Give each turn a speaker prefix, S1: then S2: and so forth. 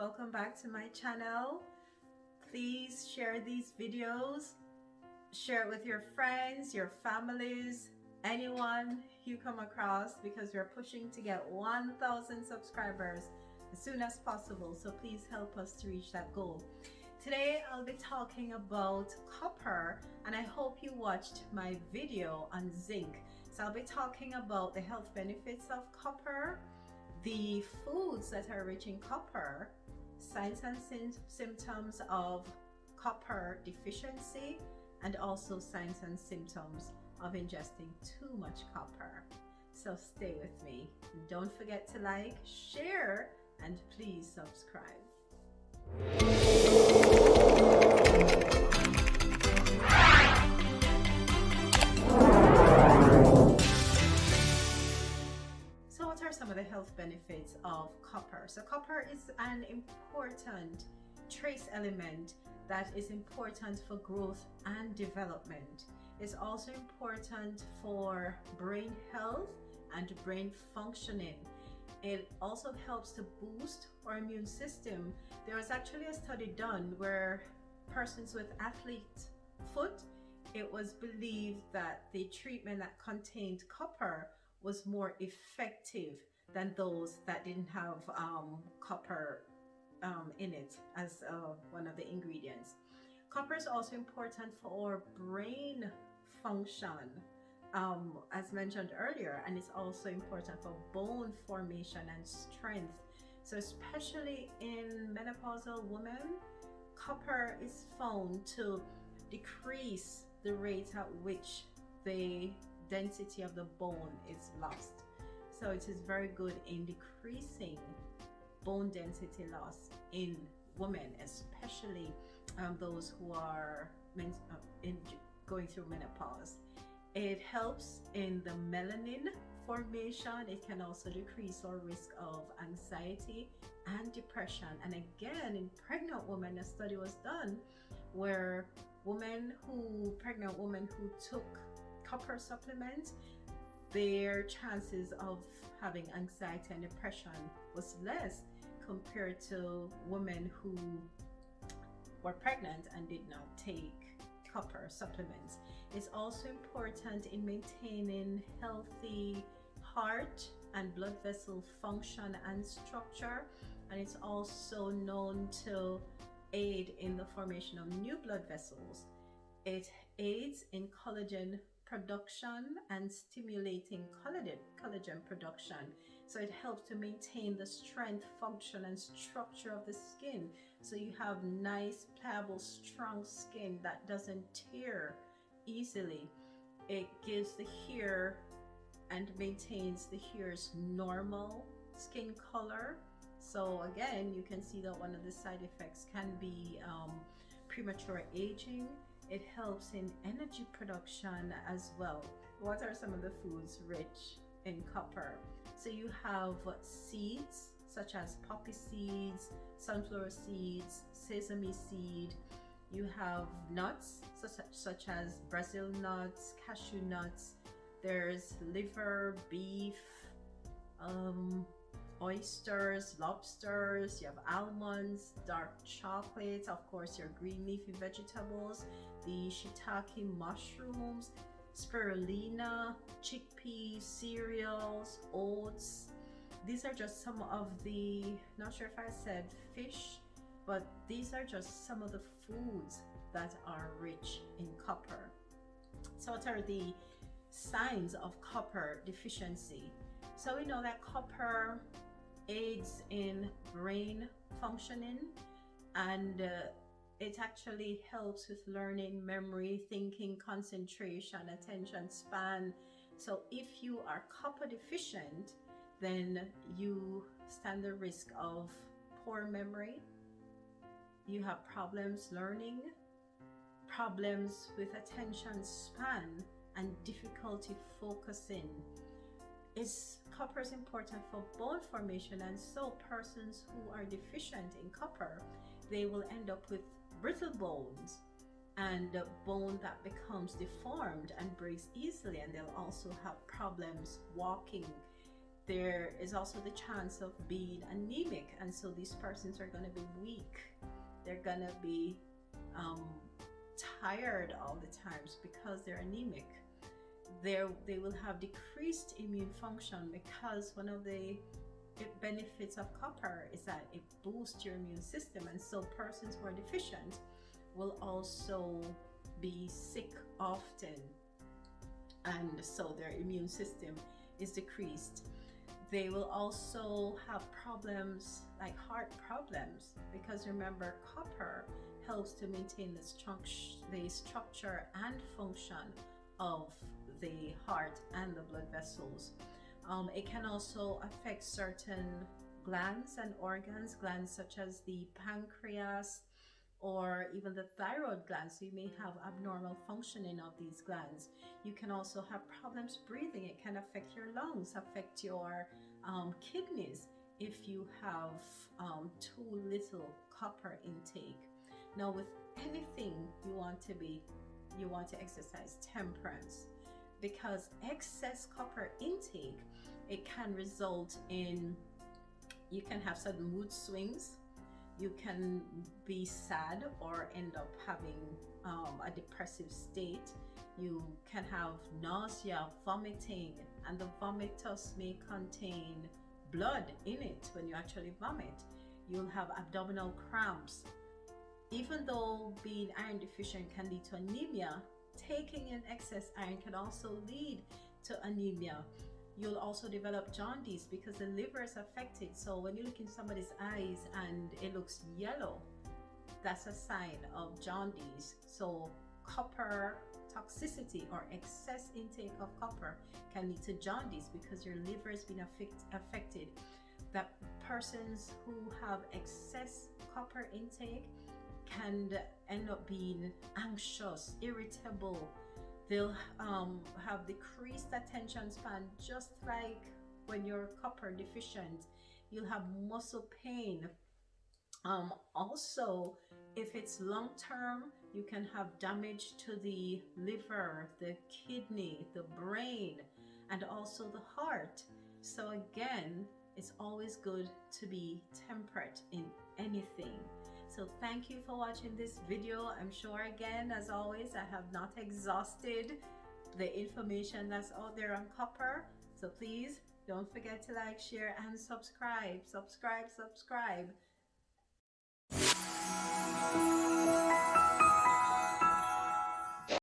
S1: welcome back to my channel. Please share these videos. Share it with your friends your families anyone you come across because we're pushing to get 1000 subscribers as soon as possible. So please help us to reach that goal. Today I'll be talking about copper and I hope you watched my video on zinc. So I'll be talking about the health benefits of copper the foods that are rich in copper signs and symptoms of copper deficiency and also signs and symptoms of ingesting too much copper. So stay with me. Don't forget to like, share, and please subscribe. Health benefits of copper? So copper is an important trace element that is important for growth and development. It's also important for brain health and brain functioning. It also helps to boost our immune system. There was actually a study done where persons with athlete foot, it was believed that the treatment that contained copper was more effective than those that didn't have um, copper um, in it as uh, one of the ingredients. Copper is also important for brain function, um, as mentioned earlier, and it's also important for bone formation and strength. So especially in menopausal women, copper is found to decrease the rate at which the density of the bone is lost. So it is very good in decreasing bone density loss in women, especially um, those who are uh, in, going through menopause. It helps in the melanin formation. It can also decrease our risk of anxiety and depression. And again, in pregnant women, a study was done where women who, pregnant women who took copper supplements, their chances of having anxiety and depression was less compared to women who were pregnant and did not take copper supplements. It's also important in maintaining healthy heart and blood vessel function and structure and it's also known to aid in the formation of new blood vessels. It aids in collagen production and stimulating collagen, production. So it helps to maintain the strength, function, and structure of the skin. So you have nice, pliable, strong skin that doesn't tear easily. It gives the hair and maintains the hair's normal skin color. So again, you can see that one of the side effects can be um, premature aging it helps in energy production as well. What are some of the foods rich in copper? So you have seeds such as poppy seeds, sunflower seeds, sesame seed. You have nuts such, such as Brazil nuts, cashew nuts. There's liver, beef, um, oysters, lobsters, you have almonds, dark chocolate, of course your green leafy vegetables, the shiitake mushrooms, spirulina, chickpeas, cereals, oats. These are just some of the, not sure if I said fish, but these are just some of the foods that are rich in copper. So what are the signs of copper deficiency? So we know that copper aids in brain functioning and uh, it actually helps with learning, memory, thinking, concentration, attention span. So if you are copper deficient, then you stand the risk of poor memory. You have problems learning, problems with attention span, and difficulty focusing. Is copper is important for bone formation and so persons who are deficient in copper, they will end up with brittle bones and bone that becomes deformed and breaks easily and they'll also have problems walking. There is also the chance of being anemic and so these persons are going to be weak. They're going to be um, tired all the times because they're anemic they they will have decreased immune function because one of the benefits of copper is that it boosts your immune system and so persons who are deficient will also be sick often and so their immune system is decreased. They will also have problems like heart problems because remember copper helps to maintain the structure and function of the heart and the blood vessels. Um, it can also affect certain glands and organs, glands such as the pancreas or even the thyroid glands. So you may have abnormal functioning of these glands. You can also have problems breathing. It can affect your lungs, affect your um, kidneys if you have um, too little copper intake. Now, with anything you want to be, you want to exercise temperance because excess copper intake it can result in you can have sudden mood swings you can be sad or end up having um, a depressive state you can have nausea vomiting and the vomitus may contain blood in it when you actually vomit. You'll have abdominal cramps. Even though being iron deficient can lead to anemia taking in excess iron can also lead to anemia. You'll also develop jaundice because the liver is affected. So when you look in somebody's eyes and it looks yellow, that's a sign of jaundice. So copper toxicity or excess intake of copper can lead to jaundice because your liver has been affect, affected. That persons who have excess copper intake can end up being anxious, irritable. They'll um, have decreased attention span, just like when you're copper deficient. You'll have muscle pain. Um, also, if it's long term, you can have damage to the liver, the kidney, the brain, and also the heart. So, again, it's always good to be temperate in anything. So thank you for watching this video. I'm sure again, as always, I have not exhausted the information that's out there on copper. So please don't forget to like, share, and subscribe. Subscribe, subscribe.